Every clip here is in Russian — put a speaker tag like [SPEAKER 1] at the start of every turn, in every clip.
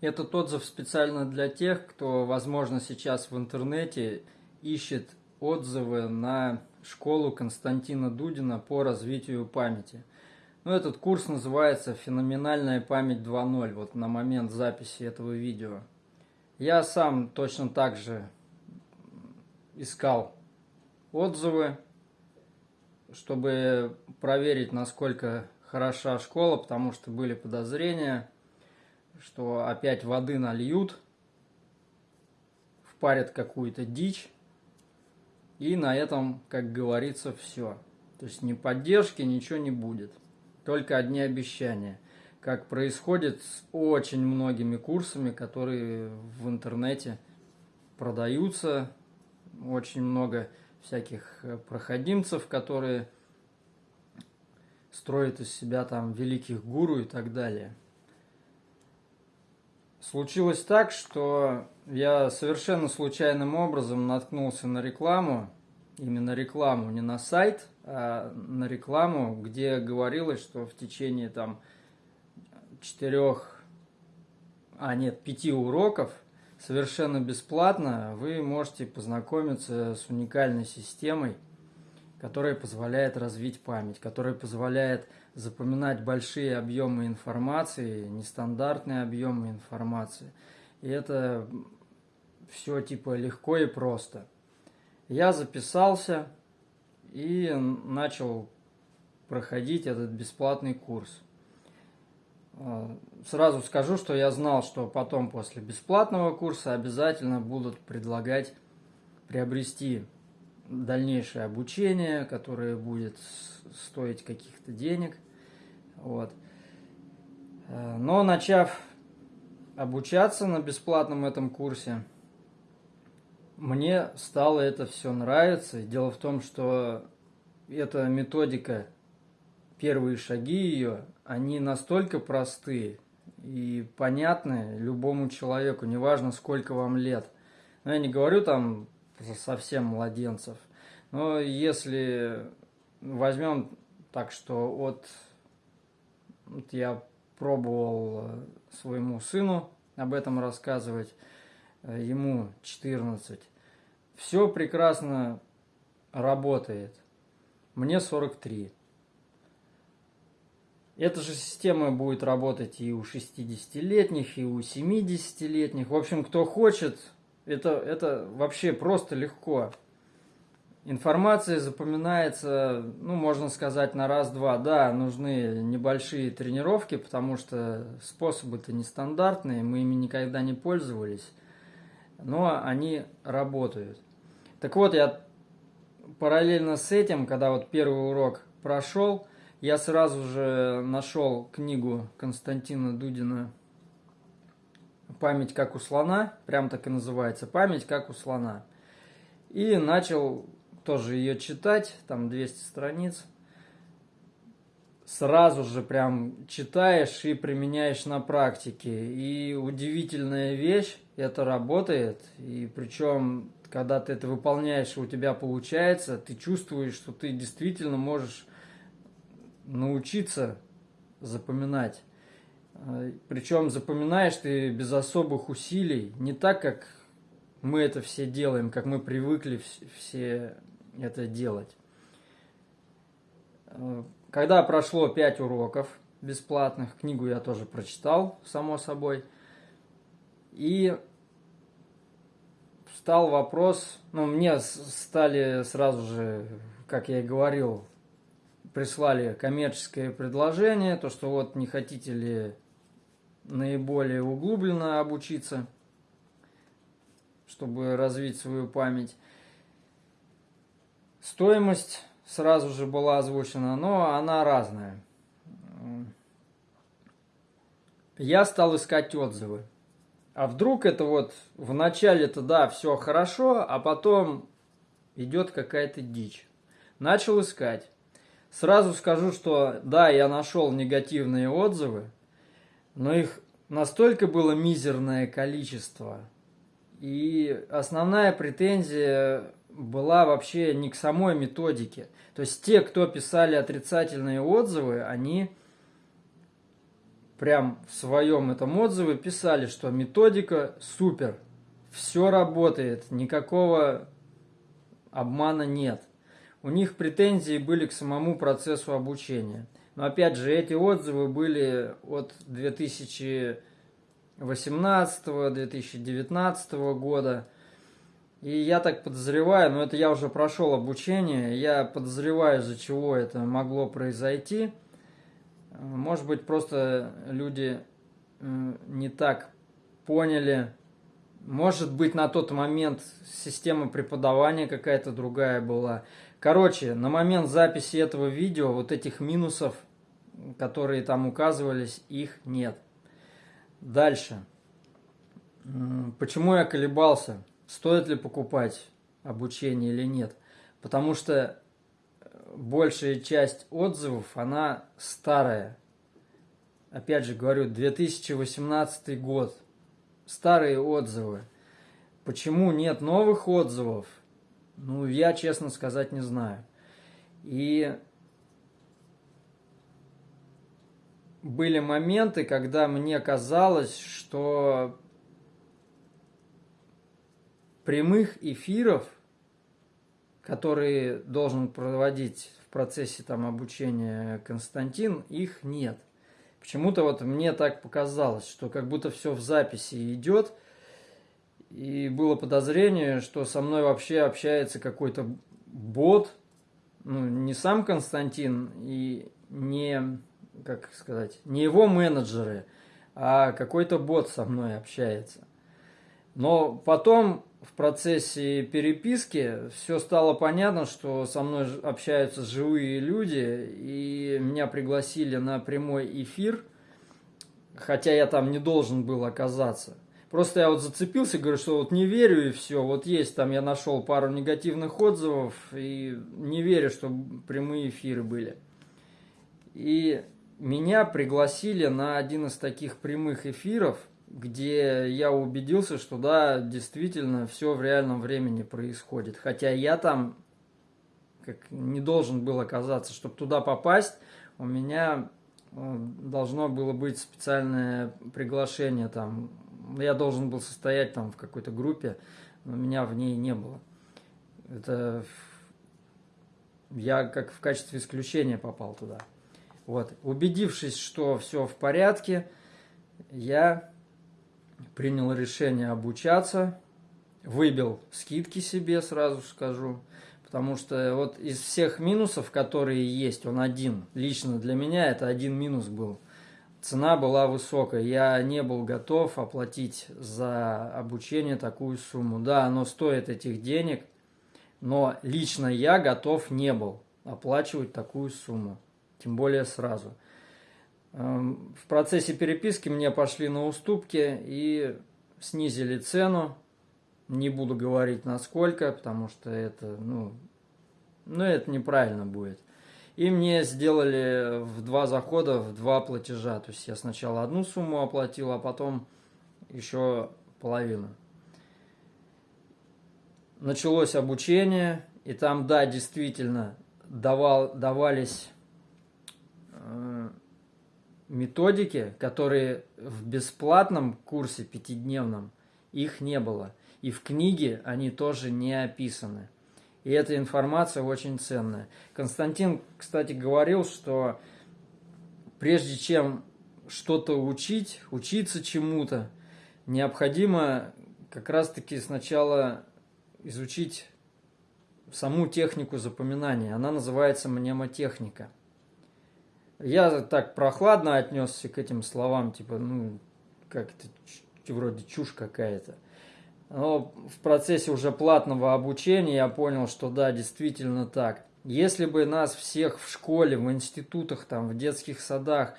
[SPEAKER 1] Этот отзыв специально для тех, кто, возможно, сейчас в интернете ищет отзывы на школу Константина Дудина по развитию памяти. Ну, этот курс называется «Феноменальная память 2.0», вот на момент записи этого видео. Я сам точно так же искал отзывы, чтобы проверить, насколько хороша школа, потому что были подозрения, что опять воды нальют, впарят какую-то дичь, и на этом, как говорится, все. То есть ни поддержки, ничего не будет. Только одни обещания. Как происходит с очень многими курсами, которые в интернете продаются. Очень много всяких э, проходимцев, которые строят из себя там великих гуру и так далее. Случилось так, что я совершенно случайным образом наткнулся на рекламу, именно рекламу, не на сайт, а на рекламу, где говорилось, что в течение там четырех, а нет, пяти уроков совершенно бесплатно вы можете познакомиться с уникальной системой, которая позволяет развить память, которая позволяет запоминать большие объемы информации, нестандартные объемы информации. И это все типа легко и просто. Я записался и начал проходить этот бесплатный курс. А, сразу скажу, что я знал, что потом после бесплатного курса обязательно будут предлагать приобрести дальнейшее обучение, которое будет стоить каких-то денег. Вот. Э, но начав обучаться на бесплатном этом курсе, мне стало это все нравиться. Дело в том, что эта методика, первые шаги ее, они настолько простые и понятны любому человеку, неважно сколько вам лет. Но я не говорю там совсем младенцев. Но если возьмем так, что от вот я пробовал э, своему сыну об этом рассказывать, э, ему 14. Все прекрасно работает. Мне 43. Эта же система будет работать и у 60-летних, и у 70-летних. В общем, кто хочет, это, это вообще просто легко. Информация запоминается, ну, можно сказать, на раз-два. Да, нужны небольшие тренировки, потому что способы-то нестандартные, мы ими никогда не пользовались, но они работают. Так вот, я параллельно с этим, когда вот первый урок прошел, я сразу же нашел книгу Константина Дудина «Память как у слона», прям так и называется, «Память как у слона». И начал тоже ее читать, там 200 страниц. Сразу же прям читаешь и применяешь на практике. И удивительная вещь, это работает. И причем, когда ты это выполняешь, у тебя получается, ты чувствуешь, что ты действительно можешь научиться запоминать. Причем запоминаешь ты без особых усилий, не так, как мы это все делаем, как мы привыкли все это делать. Э, когда прошло 5 уроков бесплатных, книгу я тоже прочитал, само собой, и встал вопрос, ну, мне стали сразу же, как я и говорил, прислали коммерческое предложение, то, что вот не хотите ли наиболее углубленно обучиться, чтобы развить свою память. Стоимость сразу же была озвучена, но она разная. Я стал искать отзывы. А вдруг это вот в начале-то да, все хорошо, а потом идет какая-то дичь. Начал искать. Сразу скажу, что да, я нашел негативные отзывы, но их настолько было мизерное количество. И основная претензия была вообще не к самой методике. То есть те, кто писали отрицательные отзывы, они прям в своем этом отзыве писали, что методика супер, все работает, никакого обмана нет. У них претензии были к самому процессу обучения. Но опять же, эти отзывы были от 2018-2019 года. И я так подозреваю, но это я уже прошел обучение, я подозреваю, из-за чего это могло произойти. Может быть, просто люди не так поняли. Может быть, на тот момент система преподавания какая-то другая была. Короче, на момент записи этого видео вот этих минусов, которые там указывались, их нет. Дальше. Почему я колебался? Стоит ли покупать обучение или нет? Потому что большая часть отзывов, она старая. Опять же говорю, 2018 год. Старые отзывы. Почему нет новых отзывов? Ну, я, честно сказать, не знаю. И были моменты, когда мне казалось, что прямых эфиров – которые должен проводить в процессе там, обучения Константин, их нет. Почему-то вот мне так показалось, что как будто все в записи идет, и было подозрение, что со мной вообще общается какой-то бот, ну, не сам Константин и не, как сказать, не его менеджеры, а какой-то бот со мной общается. Но потом в процессе переписки все стало понятно, что со мной общаются живые люди, и меня пригласили на прямой эфир, хотя я там не должен был оказаться. Просто я вот зацепился, говорю, что вот не верю и все. Вот есть там, я нашел пару негативных отзывов и не верю, что прямые эфиры были. И меня пригласили на один из таких прямых эфиров – где я убедился, что да, действительно все в реальном времени происходит. Хотя я там как не должен был оказаться, чтобы туда попасть, у меня э, должно было быть специальное приглашение там. Я должен был состоять там в какой-то группе, но меня в ней не было. Это я как в качестве исключения попал туда. Вот. Убедившись, что все в порядке, я принял решение обучаться, выбил скидки себе, сразу скажу, потому что вот из всех минусов, которые есть, он один, лично для меня это один минус был. Цена была высокая, я не был готов оплатить за обучение такую сумму. Да, оно стоит этих денег, но лично я готов не был оплачивать такую сумму, тем более сразу – в процессе переписки мне пошли на уступки и снизили цену. Не буду говорить насколько, потому что это, ну, ну это неправильно будет. И мне сделали в два захода, в два платежа. То есть я сначала одну сумму оплатил, а потом еще половину. Началось обучение, и там, да, действительно, давал, давались методики, которые в бесплатном курсе пятидневном, их не было. И в книге они тоже не описаны. И эта информация очень ценная. Константин, кстати, говорил, что прежде чем что-то учить, учиться чему-то, необходимо как раз-таки сначала изучить саму технику запоминания. Она называется мнемотехника – я так прохладно отнесся к этим словам, типа, ну, как это вроде чушь какая-то. Но в процессе уже платного обучения я понял, что да, действительно так. Если бы нас всех в школе, в институтах, там, в детских садах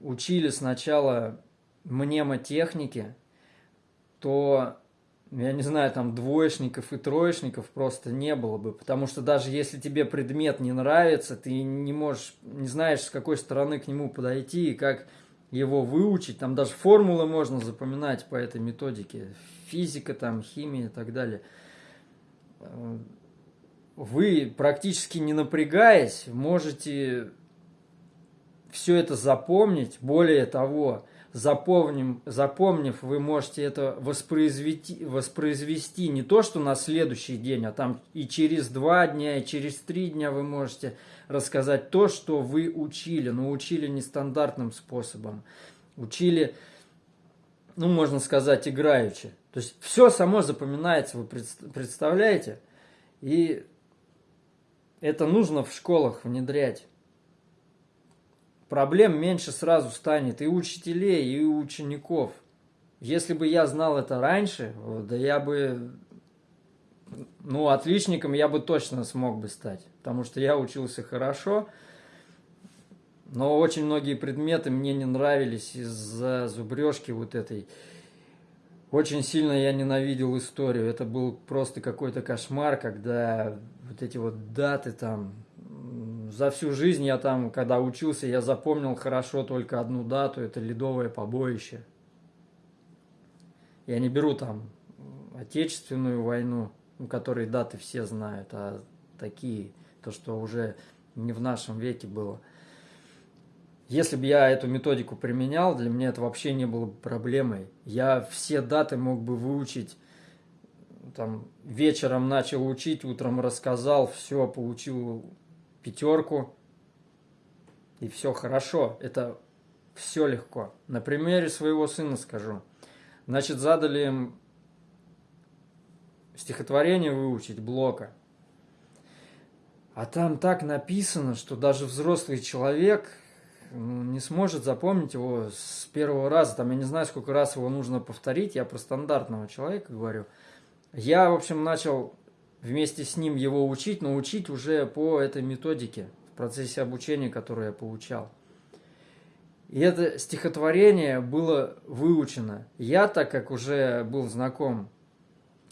[SPEAKER 1] учили сначала мнемотехнике, то я не знаю, там двоечников и троечников просто не было бы, потому что даже если тебе предмет не нравится, ты не можешь, не знаешь, с какой стороны к нему подойти и как его выучить, там даже формулы можно запоминать по этой методике, физика, там, химия и так далее. Вы практически не напрягаясь можете все это запомнить. Более того, запомним, запомнив, вы можете это воспроизвести, воспроизвести не то, что на следующий день, а там и через два дня, и через три дня вы можете рассказать то, что вы учили, но учили нестандартным способом. Учили, ну, можно сказать, играючи. То есть все само запоминается, вы представляете? И это нужно в школах внедрять проблем меньше сразу станет и учителей, и учеников. Если бы я знал это раньше, да я бы, ну, отличником я бы точно смог бы стать, потому что я учился хорошо, но очень многие предметы мне не нравились из-за зубрежки вот этой. Очень сильно я ненавидел историю. Это был просто какой-то кошмар, когда вот эти вот даты там, за всю жизнь я там, когда учился, я запомнил хорошо только одну дату, это Ледовое побоище. Я не беру там Отечественную войну, у которой даты все знают, а такие, то, что уже не в нашем веке было. Если бы я эту методику применял, для меня это вообще не было бы проблемой. Я все даты мог бы выучить, там, вечером начал учить, утром рассказал, все, получил пятерку, и все хорошо. Это все легко. На примере своего сына скажу. Значит, задали им стихотворение выучить, блока. А там так написано, что даже взрослый человек ну, не сможет запомнить его с первого раза. Там я не знаю, сколько раз его нужно повторить. Я про стандартного человека говорю. Я, в общем, начал вместе с ним его учить, но учить уже по этой методике, в процессе обучения, которое я получал. И это стихотворение было выучено. Я, так как уже был знаком,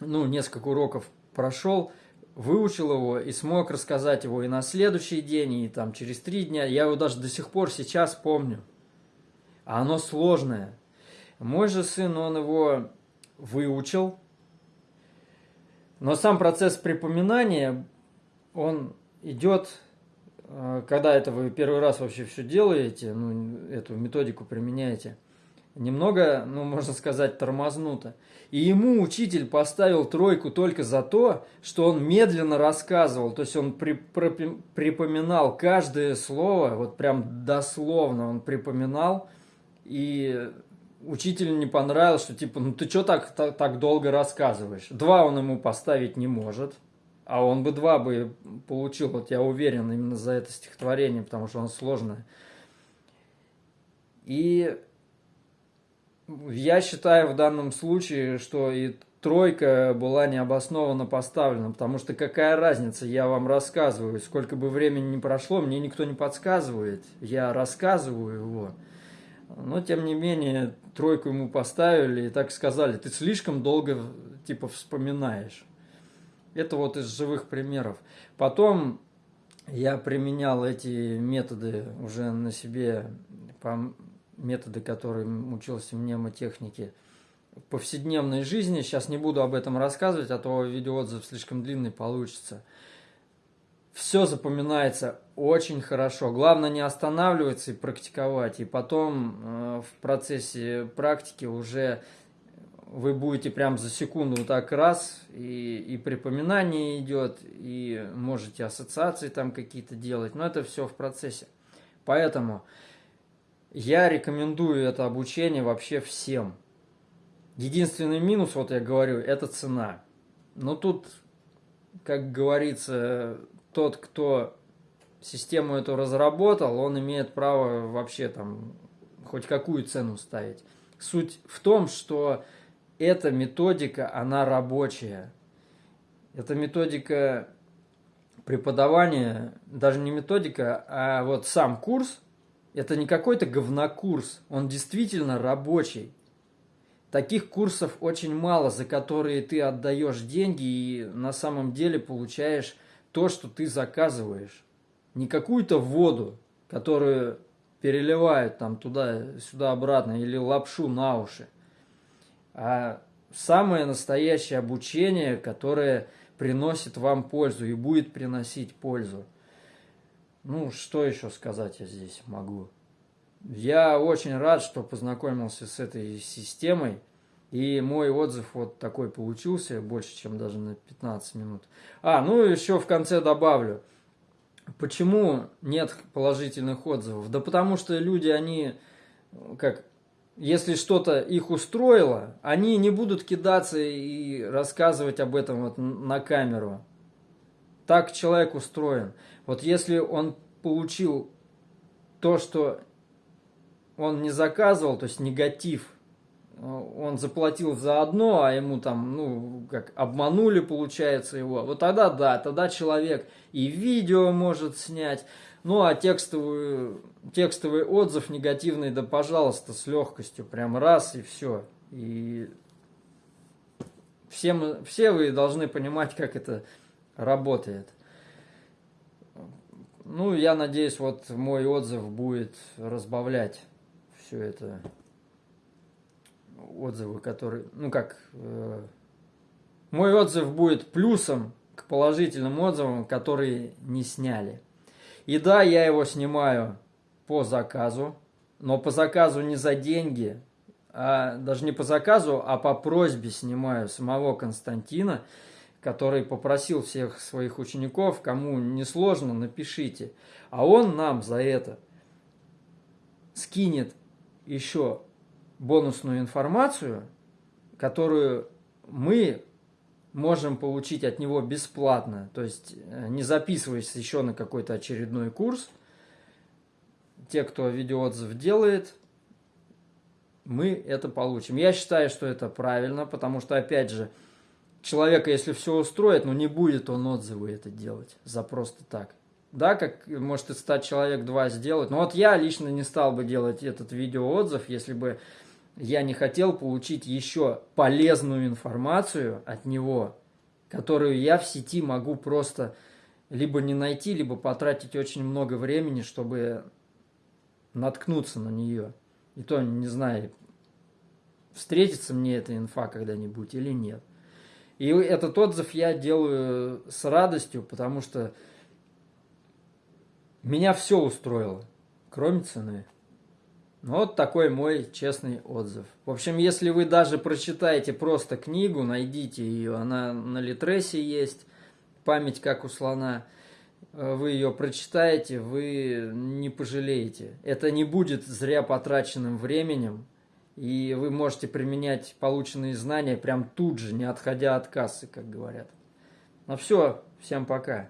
[SPEAKER 1] ну, несколько уроков прошел, выучил его и смог рассказать его и на следующий день, и там через три дня. Я его даже до сих пор сейчас помню. А оно сложное. Мой же сын, он его выучил, но сам процесс припоминания, он идет, э, когда это вы первый раз вообще все делаете, ну, эту методику применяете, немного, ну, можно сказать, тормознуто. И ему учитель поставил тройку только за то, что он медленно рассказывал, то есть он при, при, припоминал каждое слово, вот прям дословно он припоминал, и учителю не понравилось, что типа, ну ты что так, так, так долго рассказываешь? Два он ему поставить не может, а он бы два бы получил, вот я уверен, именно за это стихотворение, потому что оно сложное. И я считаю в данном случае, что и тройка была необоснованно поставлена, потому что какая разница, я вам рассказываю, сколько бы времени ни прошло, мне никто не подсказывает, я рассказываю его. Но, тем не менее, тройку ему поставили и так сказали, ты слишком долго, типа, вспоминаешь. Это вот из живых примеров. Потом я применял эти методы уже на себе, по методы, которые учился в мнемотехнике, в повседневной жизни. Сейчас не буду об этом рассказывать, а то видеоотзыв слишком длинный получится все запоминается очень хорошо. Главное не останавливаться и практиковать. И потом э, в процессе практики уже вы будете прям за секунду вот так раз, и, и припоминание идет, и можете ассоциации там какие-то делать. Но это все в процессе. Поэтому я рекомендую это обучение вообще всем. Единственный минус, вот я говорю, это цена. Но тут, как говорится, тот, кто систему эту разработал, он имеет право вообще там хоть какую цену ставить. Суть в том, что эта методика, она рабочая. Эта методика преподавания, даже не методика, а вот сам курс, это не какой-то говнокурс, он действительно рабочий. Таких курсов очень мало, за которые ты отдаешь деньги и на самом деле получаешь то, что ты заказываешь. Не какую-то воду, которую переливают там туда-сюда обратно или лапшу на уши, а самое настоящее обучение, которое приносит вам пользу и будет приносить пользу. Ну, что еще сказать я здесь могу? Я очень рад, что познакомился с этой системой. И мой отзыв вот такой получился, больше, чем даже на 15 минут. А, ну еще в конце добавлю. Почему нет положительных отзывов? Да потому что люди, они, как, если что-то их устроило, они не будут кидаться и рассказывать об этом вот на камеру. Так человек устроен. Вот если он получил то, что он не заказывал, то есть негатив – он заплатил за одно, а ему там, ну, как обманули, получается, его, вот тогда да, тогда человек и видео может снять, ну, а текстовый, текстовый отзыв негативный, да, пожалуйста, с легкостью, прям раз и все. И все, мы, все вы должны понимать, как это работает. Ну, я надеюсь, вот мой отзыв будет разбавлять все это отзывы, которые, ну как, э, мой отзыв будет плюсом к положительным отзывам, которые не сняли. И да, я его снимаю по заказу, но по заказу не за деньги, а даже не по заказу, а по просьбе снимаю самого Константина, который попросил всех своих учеников, кому не сложно, напишите. А он нам за это скинет еще бонусную информацию, которую мы можем получить от него бесплатно, то есть э, не записываясь еще на какой-то очередной курс. Те, кто видеоотзыв делает, мы это получим. Я считаю, что это правильно, потому что, опять же, человека, если все устроит, ну не будет он отзывы это делать за просто так. Да, как может и стать человек два сделать. Но вот я лично не стал бы делать этот видеоотзыв, если бы я не хотел получить еще полезную информацию от него, которую я в сети могу просто либо не найти, либо потратить очень много времени, чтобы наткнуться на нее. И то не знаю, встретится мне эта инфа когда-нибудь или нет. И этот отзыв я делаю с радостью, потому что меня все устроило, кроме цены. Ну, вот такой мой честный отзыв. В общем, если вы даже прочитаете просто книгу, найдите ее, она на Литресе есть, «Память как у слона», э, вы ее прочитаете, вы не пожалеете. Это не будет зря потраченным временем, и вы можете применять полученные знания прям тут же, не отходя от кассы, как говорят. Ну все, всем пока.